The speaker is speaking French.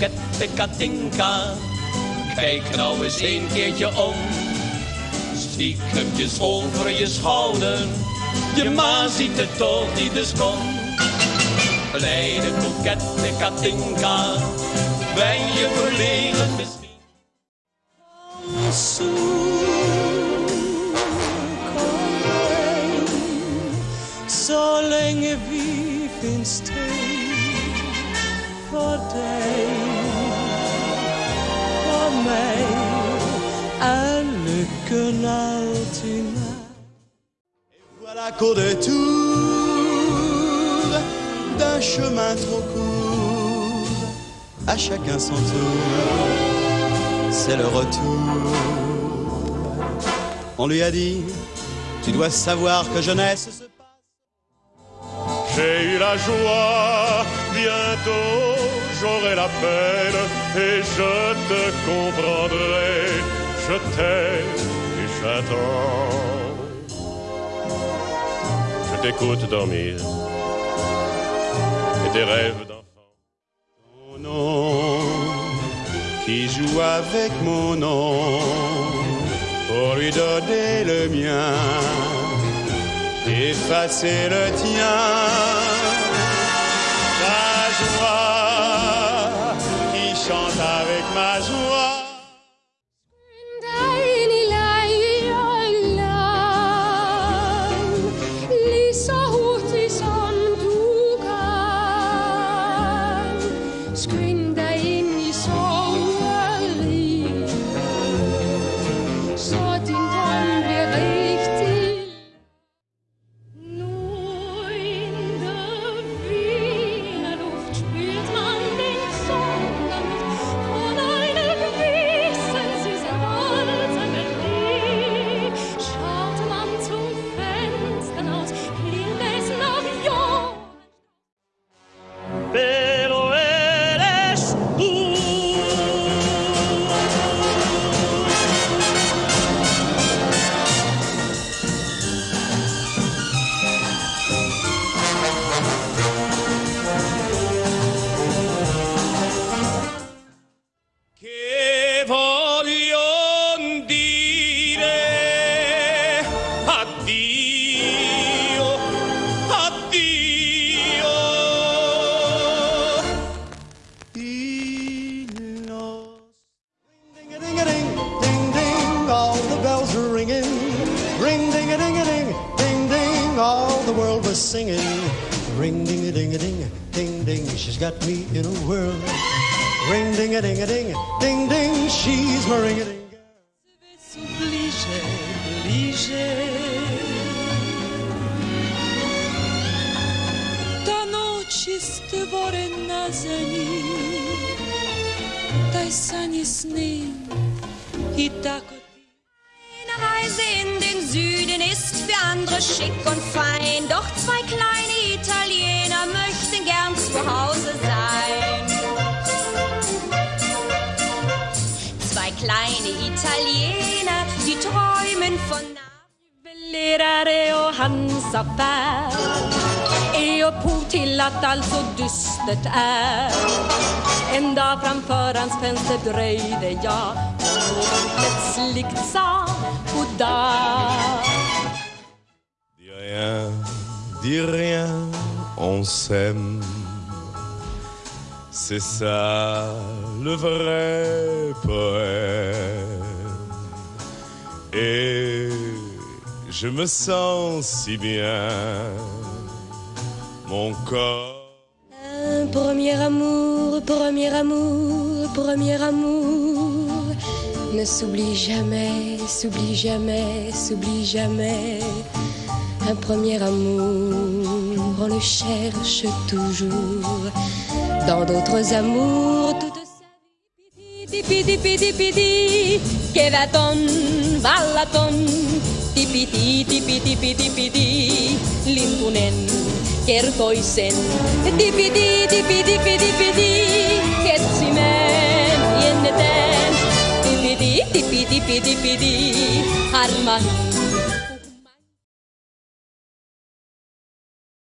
kokette Katinka. Kijk nou eens een keertje om. Stiekemtjes over je schouder. Je ma ziet het toch niet, dus kom. Kleine kokette Katinka. Ben je verlegen misschien? Så länge vi finns och mig är lyckan alltid med. Voilà qu'au détour d'un chemin trop court, à chacun son tour, c'est le retour. On lui a dit, tu dois savoir que jeunesse se passe. J'ai eu la joie, bientôt j'aurai la peine et je te comprendrai. Je t'aime et j'attends. Je t'écoute dormir et tes rêves d'enfant. Ton nom qui joue avec mon nom pour lui donner le mien, effacer le tien. mas o Il nos- Ring ding a ding a ding, ding ding, all the bells are ringing. Ring ding a ding a ding, ding ding, all the world was singing. Ring ding a ding a ding, ding ding, she's got me in a whirl. Ring ding a ding a ding, ding ding, she's my ring a ding. Obliger. Jest worena za nim, daj sanie sny i tak Eine Reise in den Süden ist für andere schick und fein. Doch zwei kleine Italiener möchten gern zu Hause sein. Zwei kleine Italiener, die träumen von Juvelerare till att allt så dystert är. En dag framför hans fönster dröjde jag och plötsligt sa goddag. Dis rien, dis rien, on s'aime. C'est ça le vrai poème. Et je me sens si bien, mon corps. Un premier amour, premier amour, premier amour. Ne s'oublie jamais, s'oublie jamais, s'oublie jamais. Un premier amour, on le cherche toujours. Dans d'autres amours toute tipidi, tipidi, tipidi, lintunen, ker toisen. Dipidi, dipidipi, dipidi, ketsimään, jennetään. Dipidi, dipidi, dipidi, harmahin.